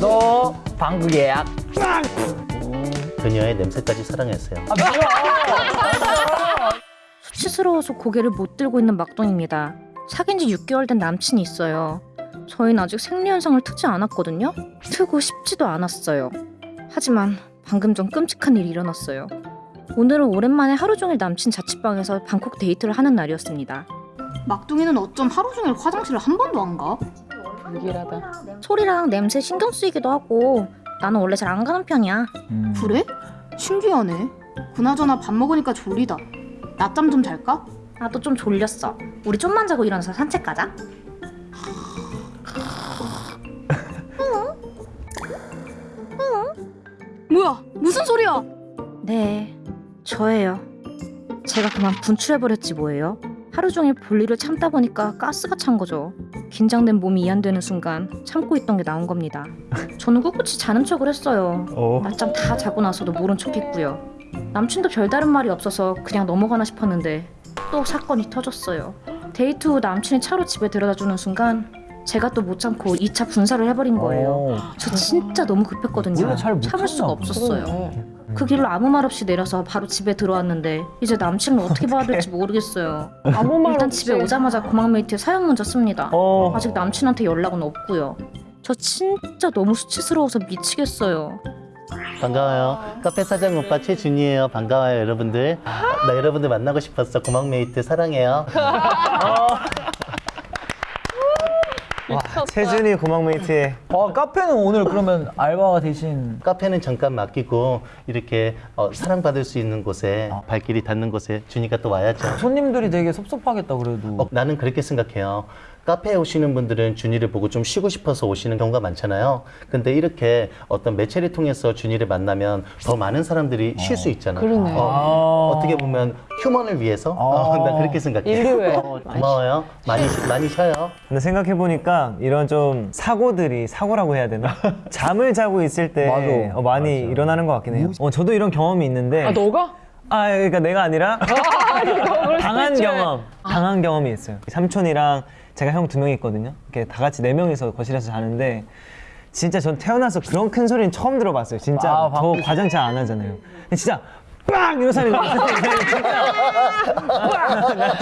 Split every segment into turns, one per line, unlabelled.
너 방구 예약.
그녀의 냄새까지 사랑했어요.
수치스러워서 고개를 못 들고 있는 막둥입니다. 사귄 지 6개월 된 남친이 있어요. 저희는 아직 생리현상을 트지 않았거든요. 트고 싶지도 않았어요. 하지만 방금 전 끔찍한 일이 일어났어요. 오늘은 오랜만에 하루 종일 남친 자취방에서 방콕 데이트를 하는 날이었습니다.
막둥이는 어쩜 하루 종일 화장실을 한 번도 안 가?
불길하다.
소리랑 냄새 신경 쓰이기도 하고 나는 원래 잘 안 가는 편이야.
음.
그래? 신기하네. 그나저나 밥 먹으니까 졸리다. 낮잠 좀 잘까?
나도 좀 졸렸어. 우리 좀만 자고 일어나서 산책 가자.
뭐야? 무슨 소리야?
네, 저예요. 제가 그만 분출해버렸지 뭐예요. 하루 종일 볼일을 참다 보니까 가스가 찬 거죠. 긴장된 몸이 이완되는 순간 참고 있던 게 나온 겁니다. 저는 꿋꿋이 자는 척을 했어요. 낮잠 다 자고 나서도 모른 척 했고요. 남친도 별다른 말이 없어서 그냥 넘어가나 싶었는데 또 사건이 터졌어요. 데이트 후 남친이 차로 집에 데려다 주는 순간 제가 또 못 참고 2차 분사를 해버린 거예요. 저 진짜 너무 급했거든요. 참을 수가 없었어요.
그러네.
그 길로 아무 말 없이 내려서 바로 집에 들어왔는데 이제 남친을 어떻게 봐야 될지 모르겠어요.
아무 말
일단. 집에 오자마자 고막 메이트에 사연 문자 씁니다.
어.
아직 남친한테 연락은 없고요. 저 진짜 너무 수치스러워서 미치겠어요.
반가워요. 카페 사장 오빠 최준이에요. 반가워요, 여러분들. 나 여러분들 만나고 싶었어. 고막 메이트 사랑해요.
와, 최준이 고막메이트의
어, 카페는 오늘 그러면 알바가 대신
카페는 잠깐 맡기고 이렇게 어, 사랑받을 수 있는 곳에 발길이 닿는 곳에 준이가 또 와야죠.
손님들이 되게 섭섭하겠다 그래도.
어, 나는 그렇게 생각해요. 카페에 오시는 분들은 준이를 보고 좀 쉬고 싶어서 오시는 경우가 많잖아요. 근데 이렇게 어떤 매체를 통해서 준이를 만나면 더 많은 사람들이 쉴 수 있잖아.
그러네.
어, 떻게 보면 휴먼을 위해서 어, 난 그렇게 생각해.
인류애.
어, 고마워요. 많이 쉬- 많이 쉬어요.
근데 생각해 보니까 이런 좀 사고들이 사고라고 해야 되나? 잠을 자고 있을 때
맞아.
어, 많이 일어나는 것 같긴 해요 어, 저도 이런 경험이 있는데
아 너가?
아, 그러니까 내가 아니라 당한. 경험 당한 경험이 있어요 삼촌이랑 제가 형 두 명이 있거든요. 이렇게 다 같이 네 명이서 거실에서 자는데 진짜 전 태어나서 그런 큰 소리는 처음 들어봤어요 진짜.
아,
저
방금
과장 잘 안 하잖아요. 근데 진짜 빵! 이런 소리 나요.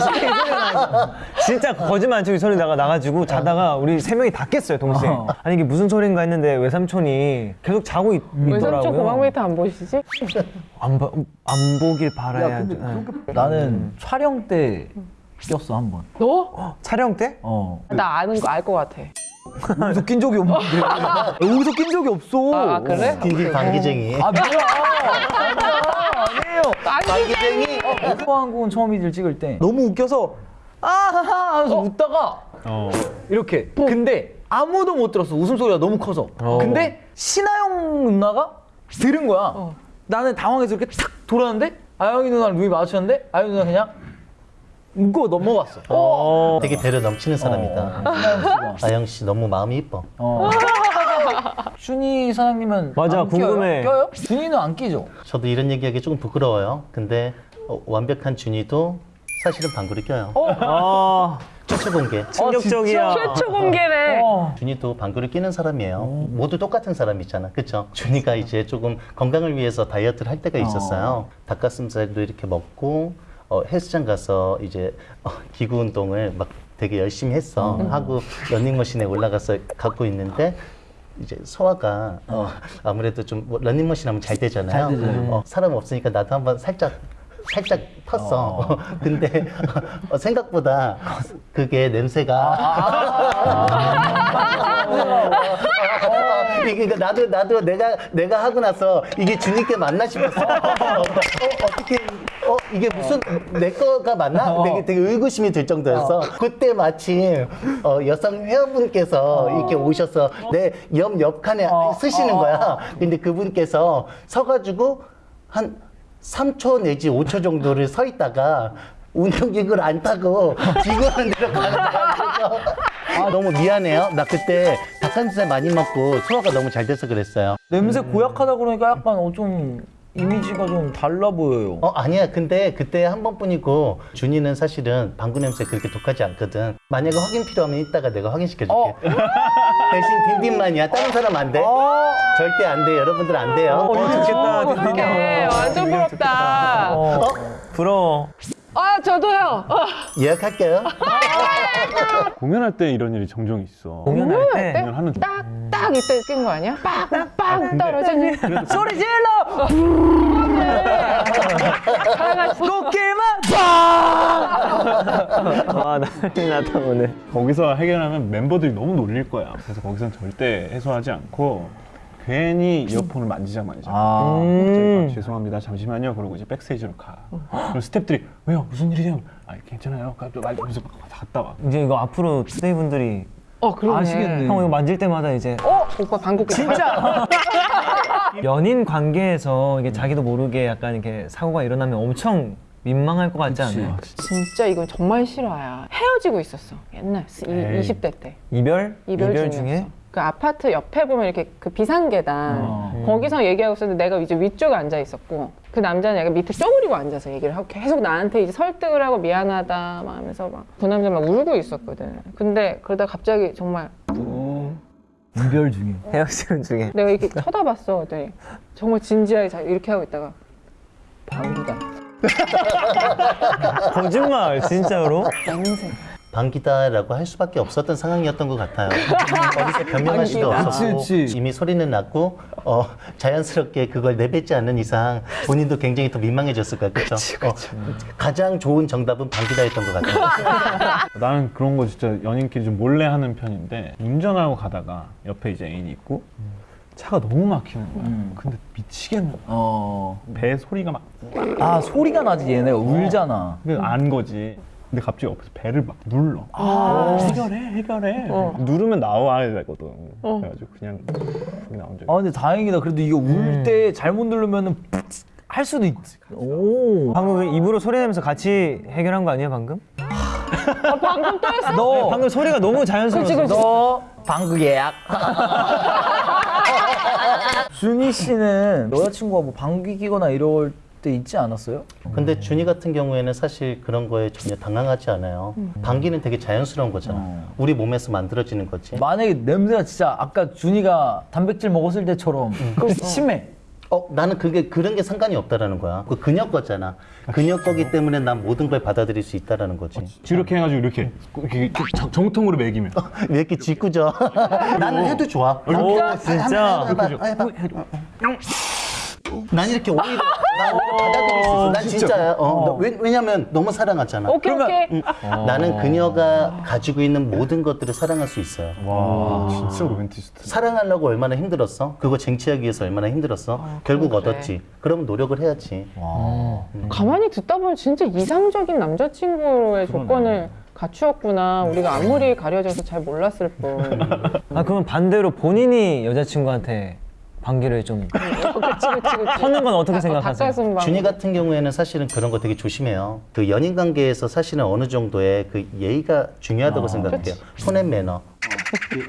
진짜 진짜 거짓말 안 치고 이 소리 나가 나가지고 자다가 우리 세 명이 다 깼어요 동시에.
어.
아니 이게 무슨 소린가 했는데 외삼촌이 계속 자고 있,
왜
있더라고요.
삼촌 고막메이트 안 보시지?
안, 봐- 안 보길 바라야죠 네.
나는 촬영 때 꼈어 한 번.
너?
촬영 때?
어.
나 아는 거 알 것 같아.
여기서 낀 적이 없는데. 여기서 낀 적이 없어.
아, 그래?
기 방기쟁이.
아 뭐야? 아니에요.
방기쟁이.
F1공은 처음이들 찍을 때 너무 웃겨서 아하하 하면서 웃다가 이렇게 근데 아무도 못 들었어 웃음소리가 너무 커서 근데 신하영 누나가 들은 거야 나는 당황해서 이렇게 탁 돌았는데 아영이 누나랑 눈이 마주쳤는데 아영이 누나 그냥 웃고 넘어갔어
어.
되게 배려 넘치는 사람이다.
신하영 씨가
아영 씨 너무 마음이 이뻐.
어. 준이 사장님은
맞아,
안 껴요?
궁금해.
껴요? 준이는 안 끼죠?
저도 이런 얘기하기 조금 부끄러워요. 근데 어, 완벽한 준이도 사실은 방구를 껴요.
아
최초 공개.
충격적이야
최초 공개네.
어.
준이도 방구를 끼는 사람이에요. 모두 똑같은 사람이잖아. 그쵸? 준이가 이제 조금 건강을 위해서 다이어트를 할 때가 있었어요. 닭가슴살도 이렇게 먹고, 어, 헬스장 가서 이제 어, 기구 운동을 막 되게 열심히 했어. 하고 러닝머신에 올라가서 갖고 있는데, 이제 소화가 어, 아무래도 좀 뭐 러닝머신 하면 잘 되잖아요.
잘 되죠.
어, 사람 없으니까 나도 한번 살짝 살짝 텄어. 근데 어, 생각보다 그게 냄새가 이게 그러니까 나도 나도 내가 내가 하고 나서 이게 주님께 맞나 싶었어. 어, 어떻게 어 이게 무슨 내 거가 맞나? 되게 되게 의구심이 들 정도였어. 그때 마침 어, 여성 회원분께서 이렇게 오셔서 내 옆 옆칸에 쓰시는 거야. 근데 그분께서 서가지고 한 3초 내지 5초 정도를 서 있다가 운동기구를 안 타고 기구하는 데로 가는 거야. 그래서 아, 너무 미안해요. 나 그때 닭가슴살 많이 먹고 소화가 너무 잘 돼서 그랬어요.
냄새 고약하다 그러니까 약간 어, 좀 이미지가 좀 달라 보여요.
어 아니야 근데 그때 한 번뿐이고 준이는 사실은 방구 냄새 그렇게 독하지 않거든 만약에 확인 필요하면 이따가 내가 확인시켜줄게
어.
대신 딘딘만이야 다른 사람 안돼
어.
절대 안돼 여러분들 안 돼요
어, 이거 좋겠다.
어떡해. 완전 부럽다.
어, 부러워.
아, 저도요. 어.
예약할게요
공연할 때 이런 일이 종종 있어.
공연할 때
공연하는 중.
딱, 딱 이때 낀 거 아니야? 빵, 빵 떨어지니.
소리 질러! 꽃길만 봐!
아 난리 났다 오늘.
거기서 해결하면 멤버들이 너무 놀릴 거야. 그래서 거기서는 절대 해소하지 않고 괜히 이어폰을 만지작.
아,
음.
아, 죄송합니다. 잠시만요. 그러고 이제 backstage로 가. 그럼 스탭들이 왜요? 무슨 일이세요? 아 괜찮아요. 또 말면서 갔다 와.
이제 이거 앞으로 투데이 분들이
어, 그러네.
아시겠네.
형 이거 만질 때마다 이제
어? 오빠 방귀 뀌
진짜!
연인 관계에서 이게 자기도 모르게 약간 이렇게 사고가 일어나면 엄청 민망할 것 같지
그치.
않아요?
진짜 이건 정말 싫어야. 헤어지고 있었어. 옛날 이,
에이.
20대 때.
이별?
이별,
이별. 중에?
그 아파트 옆에 보면 이렇게 그 비상계단
어.
거기서 얘기하고 있었는데 내가 이제 위쪽에 앉아 있었고 그 남자는 약간 밑에 쪼그리고 앉아서 얘기를 하고 계속 나한테 이제 설득을 하고 미안하다 막 하면서 막 그 남자 막 울고 있었거든. 근데 그러다 갑자기 정말
이별 중에.
헤어지는 중에
내가 이렇게 쳐다봤어. 그랬더니 정말 진지하게 자- 이렇게 하고 있다가 방귀다.
거짓말 진짜로?
냄새.
방귀다라고 할 수밖에 없었던 상황이었던 것 같아요 어디서 변명할 수도. 없었고. 이미 소리는 났고 어, 자연스럽게 그걸 내뱉지 않는 이상 본인도 굉장히 더 민망해졌을 거야 그렇죠? 가장 좋은 정답은 방귀다였던 것 같아요
나는 그런 거 진짜 연인끼리 좀 몰래 하는 편인데 운전하고 가다가 옆에 이제 애인이 있고 차가 너무 막히는 거야.
음.
근데 미치겠는 거야.
어.
배 소리가 막
아, 소리가 나지, 얘네가 울잖아.
그안 거지. 근데 갑자기 옆에서 배를 막 눌러. 해결해, 해결해. 누르면 나와야 되거든. 그래가지고 그냥 나온 적이
아, 근데 다행이다. 그래도 이거 울때 잘못 누르면은 할 수도 있. 오.
방금 왜 입으로 소리 내면서 같이 해결한 거 아니야 방금?
방금 또 했어?
너,
방금 소리가 너무 자연스러웠어
너 방구 예약. 준희 씨는 여자친구가 뭐 방귀 끼거나 이럴 때 있지 않았어요?
근데 준이 같은 경우에는 사실 그런 거에 전혀 당황하지 않아요 방귀는 되게 자연스러운 거잖아
어.
우리 몸에서 만들어지는 거지
만약에 냄새가 진짜 아까 준이가 단백질 먹었을 때처럼 심해.
어, 나는 그게 그런 게 상관이 없다라는 거야. 그 그녀 거잖아. 그녀 거기 때문에 난 모든 걸 받아들일 수 있다라는 거지.
이렇게 해가지고 이렇게, 이렇게 정- 정통으로 매기면
왜 이렇게 짓궂어? 나는 해도 좋아.
오 진짜
해봐, 해봐, 해봐. 난 이렇게 오히려 난 오히려 받아들일 수 있어. 난 진짜야. 어, 나 왜, 왜냐면 너무 사랑하잖아.
오케이 오케이.
응. 나는 그녀가 가지고 있는 모든 것들을 사랑할 수 있어요.
와 진짜 로맨티스트.
사랑하려고 얼마나 힘들었어? 그거 쟁취하기 위해서 얼마나 힘들었어? 결국
그래.
얻었지. 그럼 노력을 해야지.
가만히 듣다 보면 진짜 이상적인 남자친구의 조건을 갖추었구나. 우리가 아무리 가려져서 잘 몰랐을 뿐.
아 그러면 반대로 본인이 여자친구한테 방귀를 좀
그치 그치 그치.
터는 건 어떻게 생각하세요?
닭가슴 방.
준이 같은 경우에는 사실은 그런 거 되게 조심해요. 그 연인 관계에서 사실은 어느 정도의 그 예의가 중요하다고 생각해요. 손의 매너. 그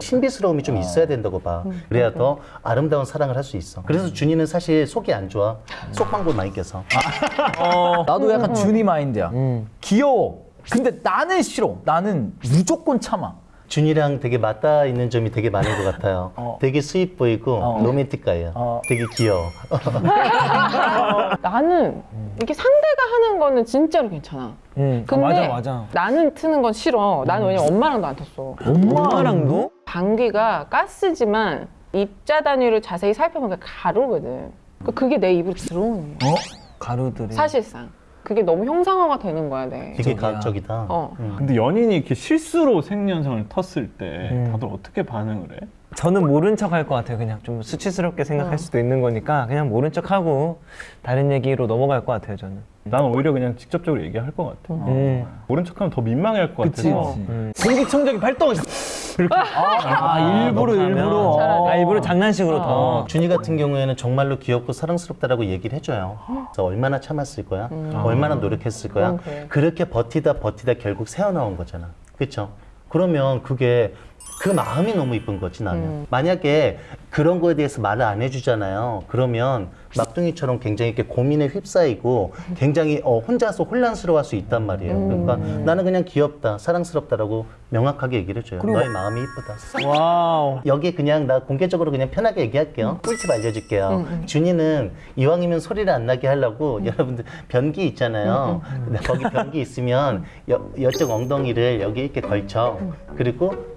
신비스러움이 좀 있어야 된다고 봐. 그래야 더 아름다운 사랑을 할 수 있어. 그래서 준이는 사실 속이 안 좋아. 속방구 많이 껴서.
나도 약간 준이 마인드야.
음.
귀여워. 근데 나는 싫어. 나는 무조건 참아.
준이랑 되게 맞닿아 있는 점이 되게 많은 것 같아요.
어.
되게 sweet boy고
어.
romantic guy예요.
어.
되게 귀여워.
나는 이렇게 상대가 하는 거는 진짜로 괜찮아.
음, 아,
근데
맞아 맞아
나는 트는 건 싫어. 나는 왜냐면 엄마랑도 안 텄어.
엄마랑도?
방귀가 가스지만 입자 단위를 자세히 살펴보면 가루거든. 그러니까 그게 내 입으로 들어오는 거야.
어?
가루들이
사실상. 그게 너무 형상화가 되는 거야, 내.
되게 가학적이다.
어.
근데 연인이 이렇게 실수로 생리현상을 텄을 때
음.
다들 어떻게 반응을 해?
저는 모른 척 할 것 같아요 그냥 좀 수치스럽게 생각할
어.
수도 있는 거니까 그냥 모른 척 하고 다른 얘기로 넘어갈 것 같아요 저는
난 오히려 그냥 직접적으로 얘기할 것 같아.
음.
모른 척하면 더 민망해할 것
그치,
같아서.
그치.
음.
공기청정기 발동. 아, 일부러
넘어가면
일부러.
차라리.
아 일부러 장난식으로
어.
더
준이 같은 경우에는 정말로 귀엽고 사랑스럽다라고 얘기를 해줘요. 그래서 얼마나 참았을 거야? 얼마나 노력했을 거야?
음. 그래.
그렇게 버티다 버티다 결국 새어나온 거잖아. 그렇죠? 그러면 그게 그 마음이 너무 이쁜 거지 나는.
음.
만약에 그런 거에 대해서 말을 안 해주잖아요. 그러면 막둥이처럼 굉장히 이렇게 고민에 휩싸이고 굉장히 어, 혼자서 혼란스러워할 수 있단 말이에요. 그러니까 나는 그냥 귀엽다, 사랑스럽다라고 명확하게 얘기를 해줘요. 너의 마음이 이쁘다.
wow.
여기 그냥 나 공개적으로 그냥 편하게 얘기할게요. 꿀팁 알려줄게요. 준이는 이왕이면 소리를 안 나게 하려고 여러분들 변기 있잖아요. 근데 거기 변기 있으면 여, 여쪽 엉덩이를 여기 이렇게 걸쳐. 그리고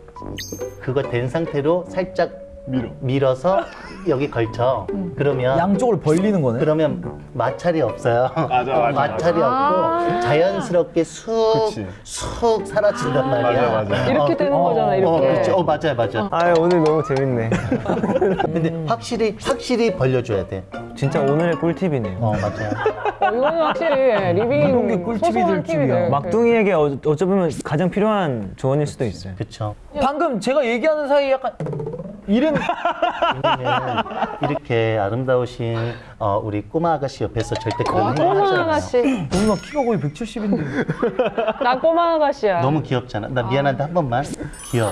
그거 된 상태로 살짝
밀어.
밀어서 여기 걸쳐. 그러면
양쪽을 벌리는 거네.
그러면 마찰이 없어요.
맞아, 맞아,
마찰이 없고 자연스럽게 쑥,
그치.
쑥 사라진단 말이야.
맞아, 맞아.
이렇게
어,
되는
어,
거잖아, 이렇게.
어, 그렇지. 어, 맞아요, 맞아요.
아 오늘 너무 재밌네.
근데 확실히 확실히 벌려줘야 돼.
진짜 오늘의 꿀팁이네요.
어 맞아요.
어, 이거는 확실히 living
꿀팁이.
팁이네.
막둥이에게 어, 어쩌면 가장 필요한 조언일 수도 있어요.
그렇죠.
방금 제가 얘기하는 사이에 약간 이름
이렇게 아름다우신 어, 우리 꼬마 아가씨 옆에서 절대 그런 행동
꼬마
하지 않아요.
아가씨.
누나 키가 거의 170인데.
나 꼬마 아가씨야.
너무 귀엽잖아. 나 미안한데 한 번만 귀여워.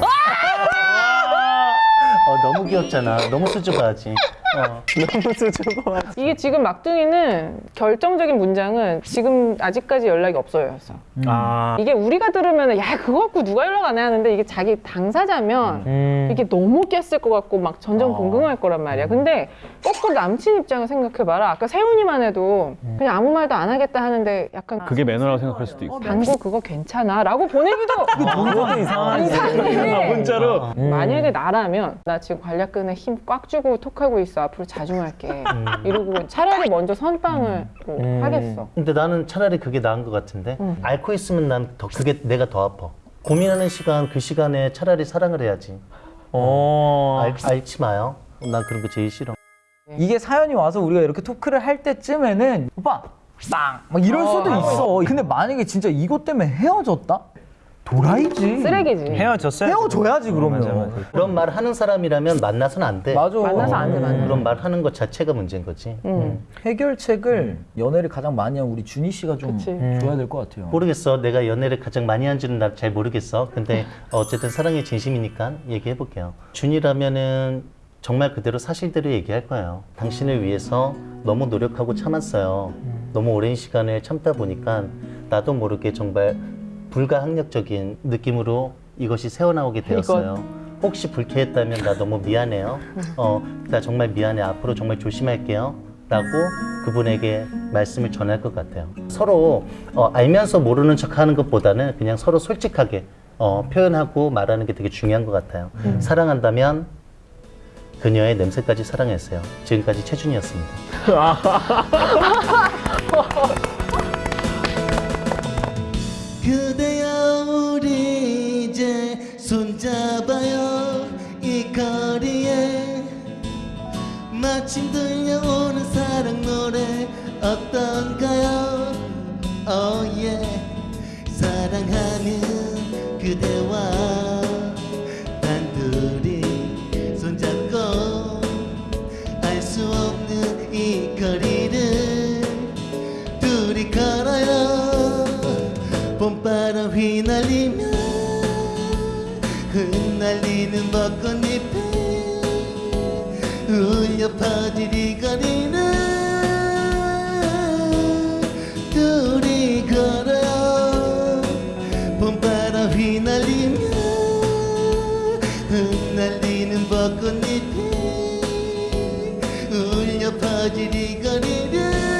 어 너무 귀엽잖아. 너무 수줍어하지. 어.
너무 수줍어.
이게 지금 막둥이는 결정적인 문장은 지금 아직까지 연락이 없어요였어.
아.
이게 우리가 들으면 야 그거 갖고 누가 연락 안 해 하는데 이게 자기 당사자면
음.
이게 너무 깼을 것 같고 막
어.
전전긍긍할 거란 말이야. 근데 거꾸로 남친 입장을 생각해봐라. 아까 세훈이만 해도
음.
그냥 아무 말도 안 하겠다 하는데 약간
그게 매너라고 생각할 수도 있어.
당구 그거 괜찮아? 라고 보내기도
그것도 이상하지.
이상해.
문자로.
음.
만약에 나라면 나 지금 관략근에 힘 꽉 주고 톡하고 있어 앞으로 자주 할게
음.
이러고 차라리 먼저 선빵을 뭐
음.
하겠어
근데 나는 차라리 그게 나은 것 같은데 앓고 있으면 난 더 그게 내가 더 아파. 고민하는 시간 그 시간에 차라리 사랑을 해야지.
어.
알, 앓지 마요. 난 그런 거 제일 싫어.
이게 사연이 와서 우리가 이렇게 토크를 할 때쯤에는 오빠 빵! 막 이럴 수도 있어. 근데 만약에 진짜 이것 때문에 헤어졌다? 도라이지.
쓰레기지
헤어졌어요.
헤어져야지, 그러면.
맞아, 맞아.
그런 말 하는 사람이라면 만나서는 안 돼.
맞아.
만나서 안 돼, 만나서.
그런 말 하는 것 자체가 문제인 거지. 음.
해결책을 연애를 가장 많이 한 우리 준희 씨가 좀
그치.
줘야 될 것 같아요.
모르겠어. 내가 연애를 가장 많이 한 줄은 나잘 모르겠어. 근데 어쨌든 사랑의 진심이니까 얘기해 볼게요. 준이라면은 정말 그대로 사실대로 얘기할 거예요. 당신을 위해서 너무 노력하고 참았어요. 너무 오랜 시간을 참다 보니까 나도 모르게 정말 불가항력적인 느낌으로 이것이 새어나오게 되었어요. 혹시 불쾌했다면 나 너무 미안해요. 어, 나 정말 미안해. 앞으로 정말 조심할게요. 라고 그분에게 말씀을 전할 것 같아요. 서로 어, 알면서 모르는 척 하는 것보다는 그냥 서로 솔직하게 어, 표현하고 말하는 게 되게 중요한 것 같아요. 사랑한다면 그녀의 냄새까지 사랑했어요. 지금까지 최준이었습니다. 마침 들려오는 사랑 노래 어떤가요? Oh yeah. 사랑하는 그대와 단둘이 손잡고 알 수 없는 이 거리를 둘이 걸어요. 봄바람 휘날리며 흩날리는 벚 울려 퍼질 이 거리는 둘이 걸어요. 봄바람 휘날리며 흩날리는 벚꽃잎이 울려 거리를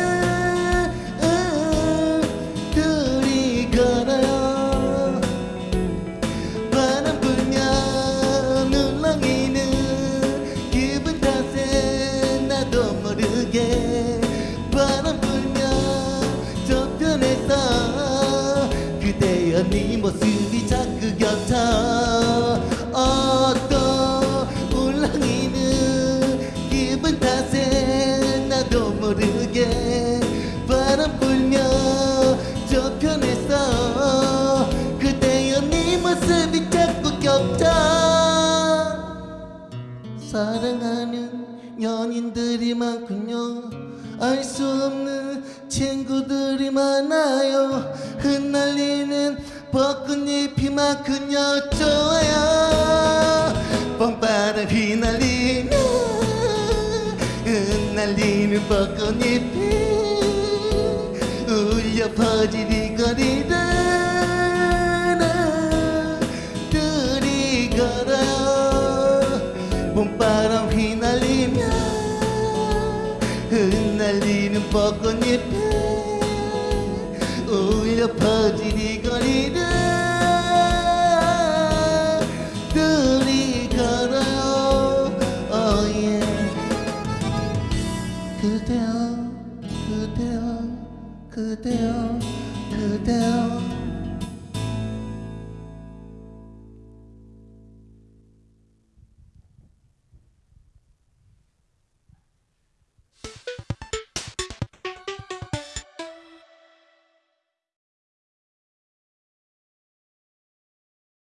날리는 벚꽃잎에 울려 퍼지는 거리다 둘이 걸어요. 봄바람 휘날리며 흩날리는 벚꽃잎에 그